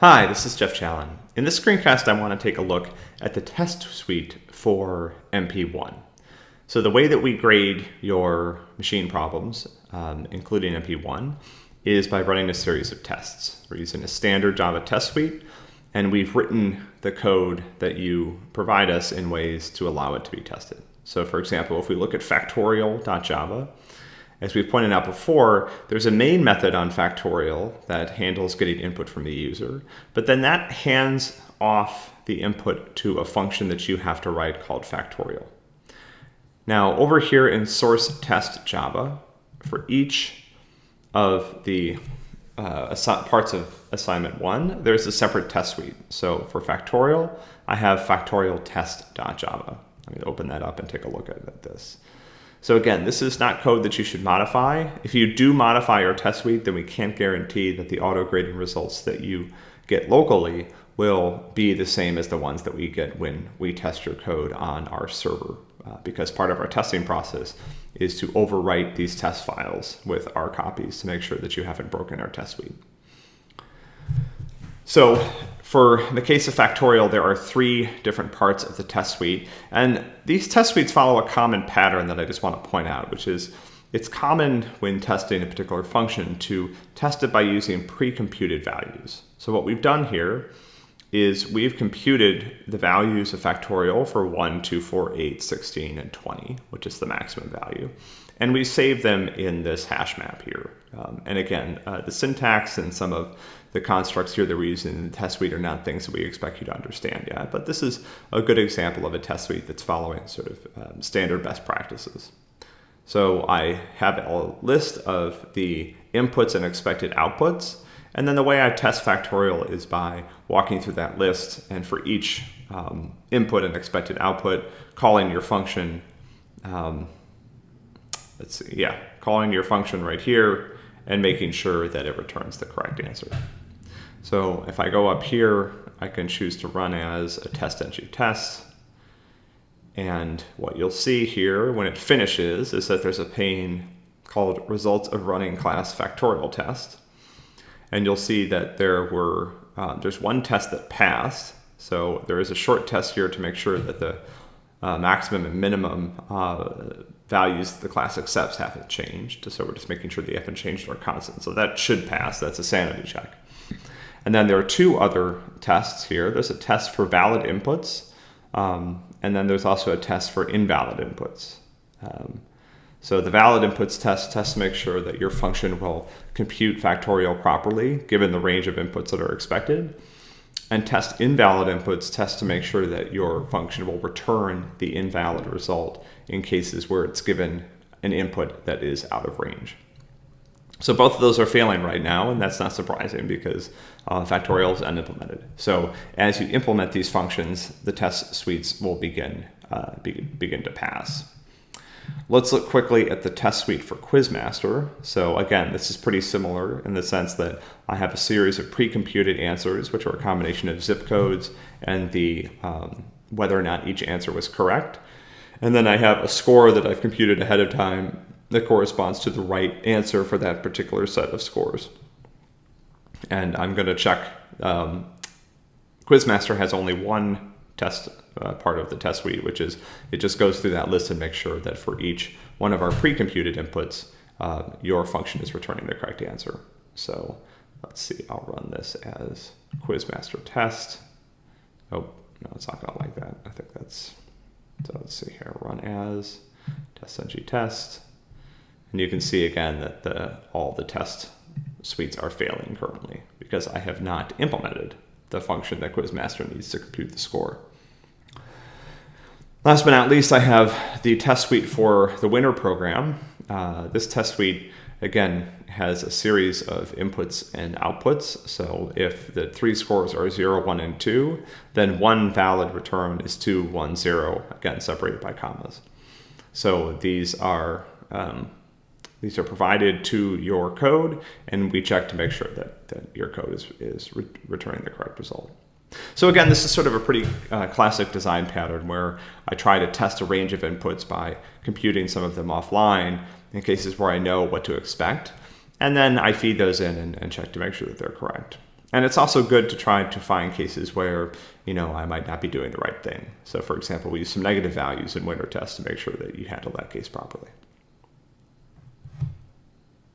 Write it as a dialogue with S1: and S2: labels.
S1: Hi, this is Jeff Challen. In this screencast, I want to take a look at the test suite for MP1. So the way that we grade your machine problems, um, including MP1, is by running a series of tests. We're using a standard Java test suite, and we've written the code that you provide us in ways to allow it to be tested. So for example, if we look at factorial.java, as we've pointed out before, there's a main method on factorial that handles getting input from the user, but then that hands off the input to a function that you have to write called factorial. Now over here in source test Java, for each of the uh, parts of assignment one, there's a separate test suite. So for factorial, I have factorial test.java. Let me open that up and take a look at this. So again, this is not code that you should modify. If you do modify your test suite, then we can't guarantee that the auto grading results that you get locally will be the same as the ones that we get when we test your code on our server. Uh, because part of our testing process is to overwrite these test files with our copies to make sure that you haven't broken our test suite. So for the case of factorial, there are three different parts of the test suite. And these test suites follow a common pattern that I just want to point out, which is it's common when testing a particular function to test it by using pre-computed values. So what we've done here is we've computed the values of factorial for 1, 2, 4, 8, 16, and 20, which is the maximum value. And we save them in this hash map here. Um, and again, uh, the syntax and some of the constructs here that we're using in the test suite are not things that we expect you to understand yet. But this is a good example of a test suite that's following sort of um, standard best practices. So I have a list of the inputs and expected outputs. And then the way I test factorial is by walking through that list and for each um, input and expected output, calling your function, um, let's see, yeah, calling your function right here and making sure that it returns the correct answer. So if I go up here, I can choose to run as a TestNG test. And what you'll see here when it finishes is that there's a pane called results of running class factorial test. And you'll see that there were, uh, there's one test that passed. So there is a short test here to make sure that the uh, maximum and minimum uh, values the class accepts haven't changed. So we're just making sure they haven't changed our constant. So that should pass. That's a sanity check. And then there are two other tests here. There's a test for valid inputs, um, and then there's also a test for invalid inputs. Um, so the valid inputs test tests to make sure that your function will compute factorial properly given the range of inputs that are expected. And test invalid inputs test to make sure that your function will return the invalid result in cases where it's given an input that is out of range. So both of those are failing right now, and that's not surprising because uh, factorial is unimplemented. So as you implement these functions, the test suites will begin, uh, begin, begin to pass. Let's look quickly at the test suite for Quizmaster. So again, this is pretty similar in the sense that I have a series of pre-computed answers, which are a combination of zip codes and the um, whether or not each answer was correct. And then I have a score that I've computed ahead of time that corresponds to the right answer for that particular set of scores. And I'm going to check. Um, Quizmaster has only one test uh, part of the test suite, which is it just goes through that list and makes sure that for each one of our pre-computed inputs, uh, your function is returning the correct answer. So let's see, I'll run this as Quizmaster test. Oh, no, it's not gonna like that. I think that's, so let's see here, run as TestNG test. And you can see again that the, all the test suites are failing currently because I have not implemented the function that Quizmaster needs to compute the score. Last but not least, I have the test suite for the winner program. Uh, this test suite, again, has a series of inputs and outputs. So if the three scores are 0, 1, and 2, then one valid return is 2, 1, 0, again, separated by commas. So these are um, these are provided to your code, and we check to make sure that, that your code is, is re returning the correct result. So again, this is sort of a pretty uh, classic design pattern where I try to test a range of inputs by computing some of them offline in cases where I know what to expect. And then I feed those in and, and check to make sure that they're correct. And it's also good to try to find cases where, you know, I might not be doing the right thing. So for example, we use some negative values in winner tests to make sure that you handle that case properly.